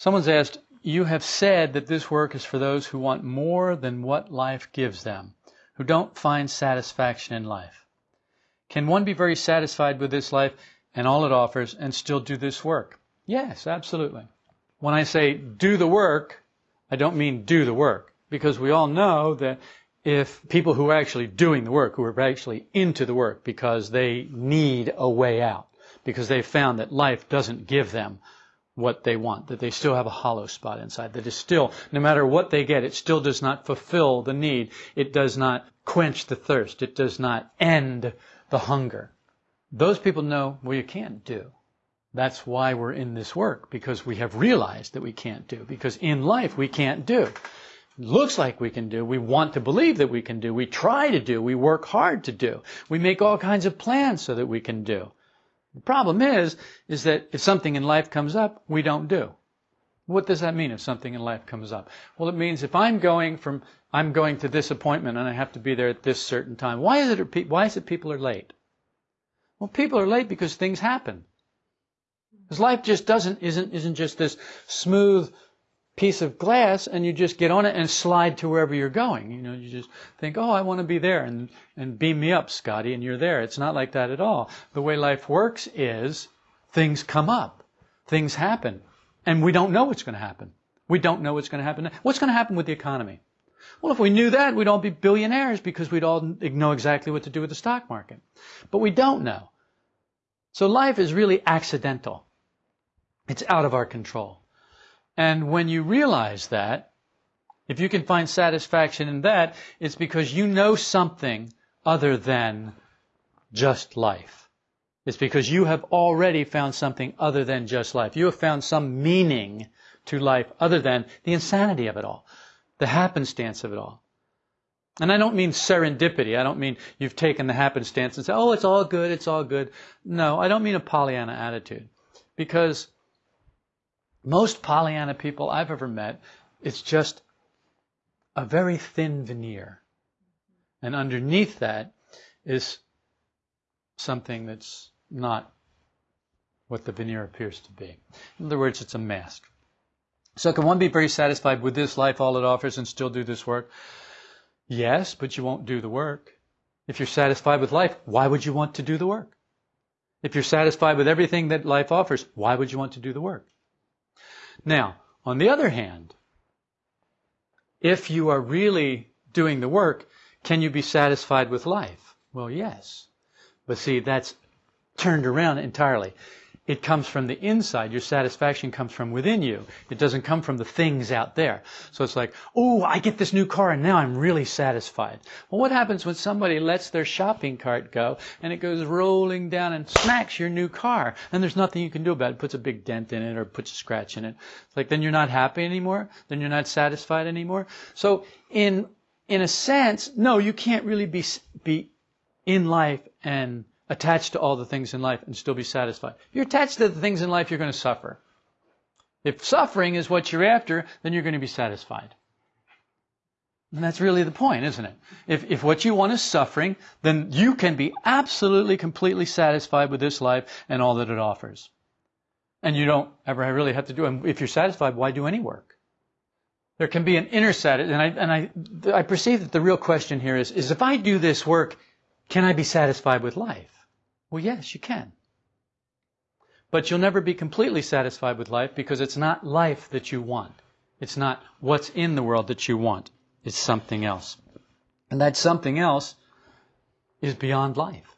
Someone's asked, You have said that this work is for those who want more than what life gives them, who don't find satisfaction in life. Can one be very satisfied with this life and all it offers and still do this work? Yes, absolutely. When I say do the work, I don't mean do the work, because we all know that if people who are actually doing the work, who are actually into the work because they need a way out, because they've found that life doesn't give them what they want, that they still have a hollow spot inside, that is still, no matter what they get, it still does not fulfill the need. It does not quench the thirst. It does not end the hunger. Those people know, well, you can't do. That's why we're in this work, because we have realized that we can't do, because in life we can't do It looks like we can do, we want to believe that we can do, we try to do, we work hard to do, we make all kinds of plans so that we can do. The problem is, is that if something in life comes up, we don't do. What does that mean if something in life comes up? Well, it means if I'm going from, I'm going to this appointment and I have to be there at this certain time. Why is it, why is it people are late? Well, people are late because things happen. Because life just doesn't, isn't, isn't just this smooth, piece of glass and you just get on it and slide to wherever you're going. You know, you just think, oh, I want to be there and, and beam me up, Scotty, and you're there. It's not like that at all. The way life works is things come up, things happen, and we don't know what's going to happen. We don't know what's going to happen. What's going to happen with the economy? Well, if we knew that, we'd all be billionaires because we'd all know exactly what to do with the stock market. But we don't know. So life is really accidental. It's out of our control. And when you realize that, if you can find satisfaction in that, it's because you know something other than just life. It's because you have already found something other than just life. You have found some meaning to life other than the insanity of it all, the happenstance of it all. And I don't mean serendipity. I don't mean you've taken the happenstance and said, oh, it's all good, it's all good. No, I don't mean a Pollyanna attitude. Because most Pollyanna people I've ever met, it's just a very thin veneer. And underneath that is something that's not what the veneer appears to be. In other words, it's a mask. So can one be very satisfied with this life, all it offers, and still do this work? Yes, but you won't do the work. If you're satisfied with life, why would you want to do the work? If you're satisfied with everything that life offers, why would you want to do the work? Now, on the other hand, if you are really doing the work, can you be satisfied with life? Well, yes. But see, that's turned around entirely. It comes from the inside. Your satisfaction comes from within you. It doesn't come from the things out there. So it's like, oh, I get this new car and now I'm really satisfied. Well, what happens when somebody lets their shopping cart go and it goes rolling down and smacks your new car and there's nothing you can do about it? it Puts a big dent in it or puts a scratch in it. It's like, then you're not happy anymore? Then you're not satisfied anymore? So in, in a sense, no, you can't really be, be in life and attached to all the things in life and still be satisfied. If you're attached to the things in life, you're going to suffer. If suffering is what you're after, then you're going to be satisfied. And that's really the point, isn't it? If, if what you want is suffering, then you can be absolutely, completely satisfied with this life and all that it offers. And you don't ever really have to do it. If you're satisfied, why do any work? There can be an inner satisfaction, and I, and I, I perceive that the real question here is, is if I do this work, can I be satisfied with life? Well, yes, you can. But you'll never be completely satisfied with life because it's not life that you want. It's not what's in the world that you want. It's something else. And that something else is beyond life.